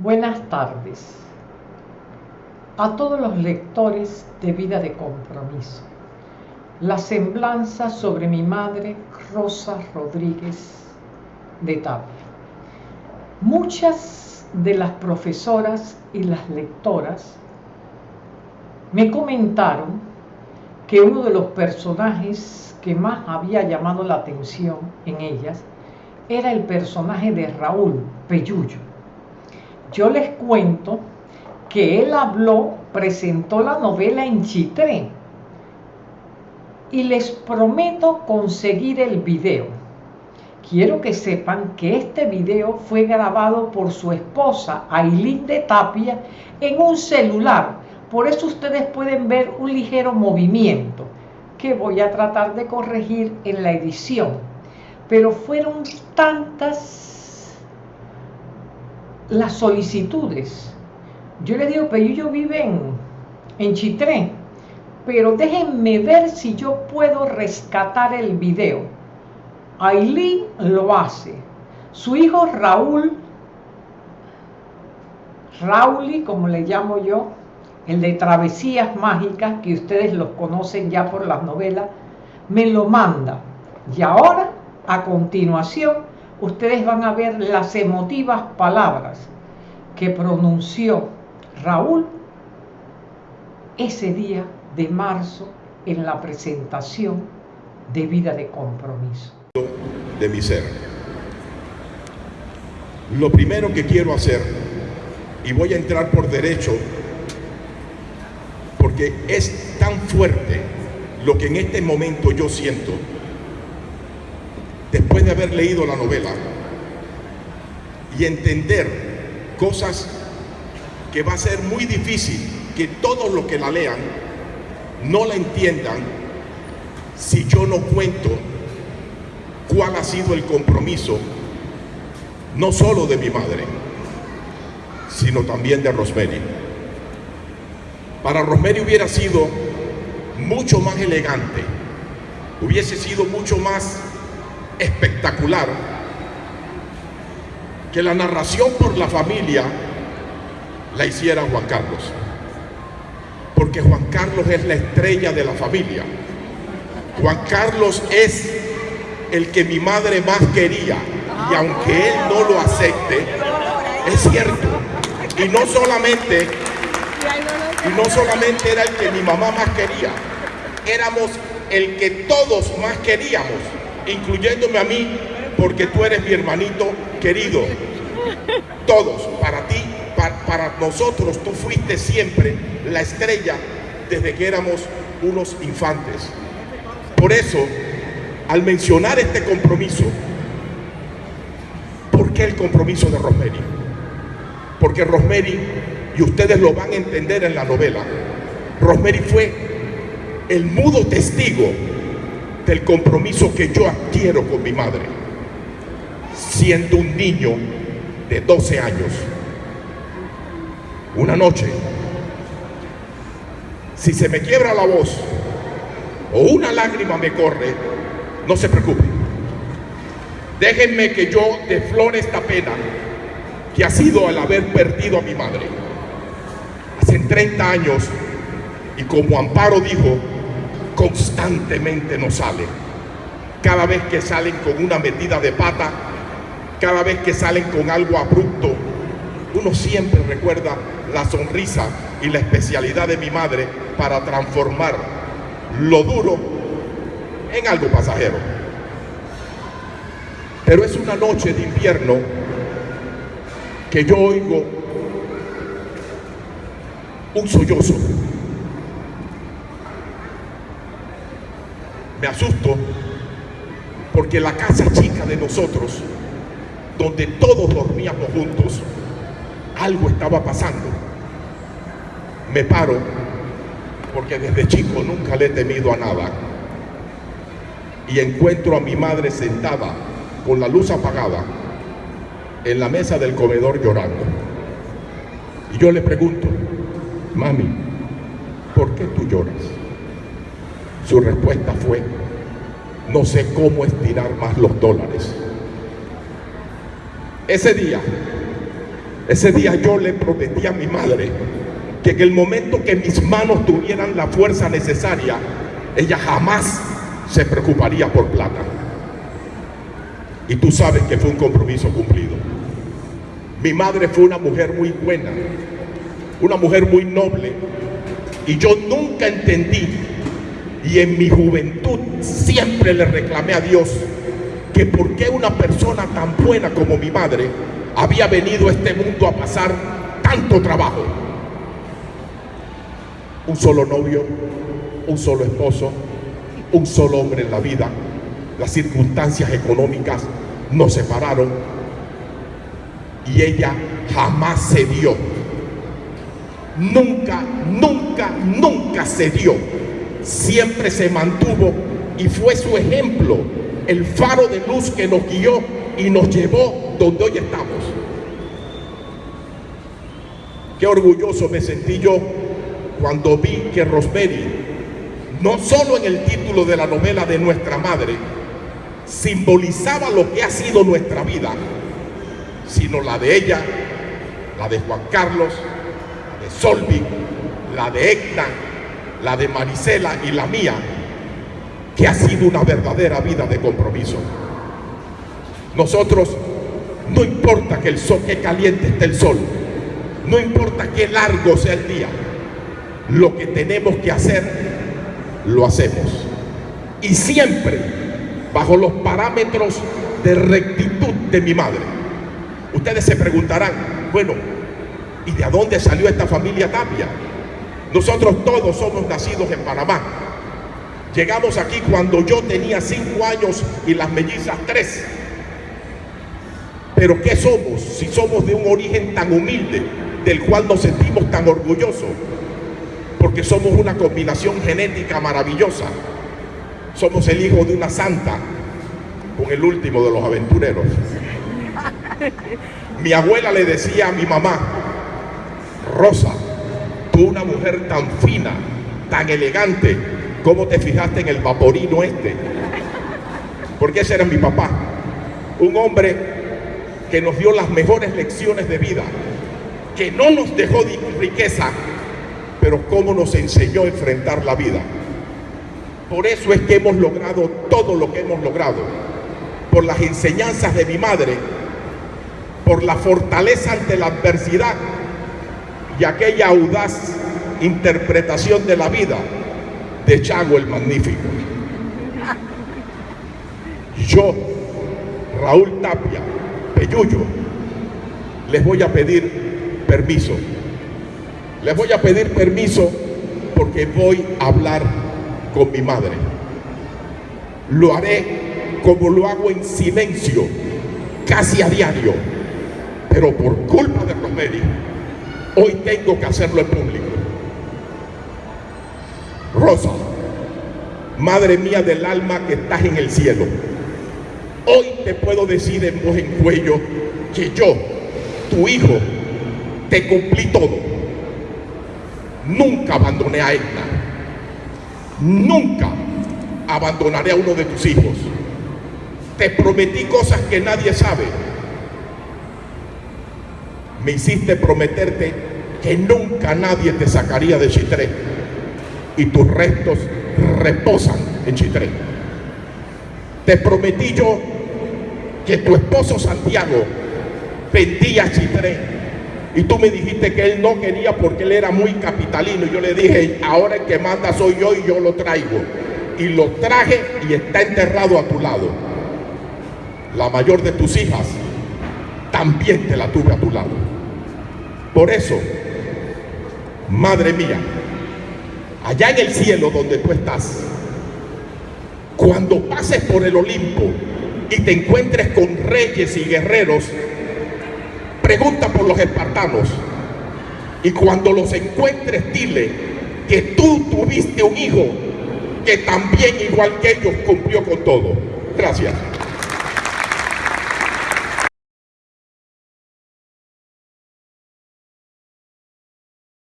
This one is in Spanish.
Buenas tardes a todos los lectores de Vida de Compromiso. La semblanza sobre mi madre Rosa Rodríguez de Tapia. Muchas de las profesoras y las lectoras me comentaron que uno de los personajes que más había llamado la atención en ellas era el personaje de Raúl Peyullo yo les cuento que él habló, presentó la novela en Chitré y les prometo conseguir el video. Quiero que sepan que este video fue grabado por su esposa, Ailín de Tapia, en un celular. Por eso ustedes pueden ver un ligero movimiento que voy a tratar de corregir en la edición. Pero fueron tantas las solicitudes. Yo le digo, pero yo vive en, en Chitré, pero déjenme ver si yo puedo rescatar el video. Aileen lo hace. Su hijo Raúl, Rauli, como le llamo yo, el de Travesías Mágicas, que ustedes los conocen ya por las novelas, me lo manda. Y ahora, a continuación, ustedes van a ver las emotivas palabras que pronunció Raúl ese día de marzo en la presentación de vida de compromiso. De mi ser. Lo primero que quiero hacer, y voy a entrar por derecho, porque es tan fuerte lo que en este momento yo siento, de haber leído la novela y entender cosas que va a ser muy difícil que todos los que la lean no la entiendan si yo no cuento cuál ha sido el compromiso no solo de mi madre, sino también de Rosemary. Para Rosemary hubiera sido mucho más elegante, hubiese sido mucho más espectacular que la narración por la familia la hiciera Juan Carlos. Porque Juan Carlos es la estrella de la familia. Juan Carlos es el que mi madre más quería. Y aunque él no lo acepte, es cierto. Y no solamente, y no solamente era el que mi mamá más quería, éramos el que todos más queríamos incluyéndome a mí, porque tú eres mi hermanito querido. Todos, para ti, para, nosotros, tú fuiste siempre la estrella desde que éramos unos infantes. Por eso, al mencionar este compromiso, ¿por qué el compromiso de Rosemary? Porque Rosemary, y ustedes lo van a entender en la novela, Rosemary fue el mudo testigo del compromiso que yo adquiero con mi madre, siendo un niño de 12 años. Una noche, si se me quiebra la voz o una lágrima me corre, no se preocupe. Déjenme que yo deflore esta pena que ha sido el haber perdido a mi madre. Hace 30 años, y como Amparo dijo, constantemente nos sale. Cada vez que salen con una metida de pata, cada vez que salen con algo abrupto, uno siempre recuerda la sonrisa y la especialidad de mi madre para transformar lo duro en algo pasajero. Pero es una noche de invierno que yo oigo un sollozo me asusto porque la casa chica de nosotros, donde todos dormíamos juntos, algo estaba pasando. Me paro porque desde chico nunca le he temido a nada. Y encuentro a mi madre sentada con la luz apagada en la mesa del comedor llorando. Y yo le pregunto, mami, ¿por qué tú lloras? Su respuesta fue, no sé cómo estirar más los dólares. Ese día, Ese día yo le prometí a mi madre que en el momento que mis manos tuvieran la fuerza necesaria, ella jamás se preocuparía por plata. Y tú sabes que fue un compromiso cumplido. Mi madre fue una mujer muy buena, una mujer muy noble. Y yo nunca entendí, y en mi juventud siempre le reclamé a Dios, que por qué una persona tan buena como mi madre había venido a este mundo a pasar tanto trabajo. Un solo novio, un solo esposo, un solo hombre en la vida. Las circunstancias económicas nos separaron y ella jamás se dio. Nunca, nunca, nunca se dio. Siempre se mantuvo y fue su ejemplo, el faro de luz que nos guió y nos llevó donde hoy estamos. Qué orgulloso me sentí yo cuando vi que Rosemary, no solo en el título de la novela de nuestra madre, simbolizaba lo que ha sido nuestra vida, sino la de ella, la de Juan Carlos, la de Solvi, la de Edna, la de Marisela y la mía, que ha sido una verdadera vida de compromiso. Nosotros, no importa que el sol, que caliente esté el sol, no importa qué largo sea el día, lo que tenemos que hacer, lo hacemos. Y siempre bajo los parámetros de rectitud de mi madre. Ustedes se preguntarán, bueno, ¿y de dónde salió esta familia Tapia? Nosotros todos somos nacidos en Panamá. Llegamos aquí cuando yo tenía cinco años y las mellizas tres. Pero ¿qué somos si somos de un origen tan humilde, del cual nos sentimos tan orgullosos? Porque somos una combinación genética maravillosa. Somos el hijo de una santa con el último de los aventureros. Mi abuela le decía a mi mamá, Rosa, una mujer tan fina, tan elegante, ¿cómo te fijaste en el vaporino este? Porque ese era mi papá, un hombre que nos dio las mejores lecciones de vida, que no nos dejó de riqueza, pero cómo nos enseñó a enfrentar la vida. Por eso es que hemos logrado todo lo que hemos logrado, por las enseñanzas de mi madre, por la fortaleza ante la adversidad y aquella audaz interpretación de la vida de Chago el Magnífico. Yo, Raúl Tapia, Peyuyo, les voy a pedir permiso. Les voy a pedir permiso porque voy a hablar con mi madre. Lo haré como lo hago en silencio, casi a diario pero por culpa de Rosemary, hoy tengo que hacerlo en público. Rosa, madre mía del alma que estás en el cielo, hoy te puedo decir en voz en cuello que yo, tu hijo, te cumplí todo. Nunca abandoné a Edna. Nunca abandonaré a uno de tus hijos. Te prometí cosas que nadie sabe me hiciste prometerte que nunca nadie te sacaría de Chitré y tus restos reposan en Chitré. Te prometí yo que tu esposo Santiago vendía Chitré y tú me dijiste que él no quería porque él era muy capitalino. Y yo le dije, ahora el que manda soy yo y yo lo traigo. Y lo traje y está enterrado a tu lado. La mayor de tus hijas también te la tuve a tu lado. Por eso, madre mía, allá en el cielo donde tú estás, cuando pases por el Olimpo y te encuentres con reyes y guerreros, pregunta por los espartanos. Y cuando los encuentres, dile que tú tuviste un hijo que también, igual que ellos, cumplió con todo. Gracias.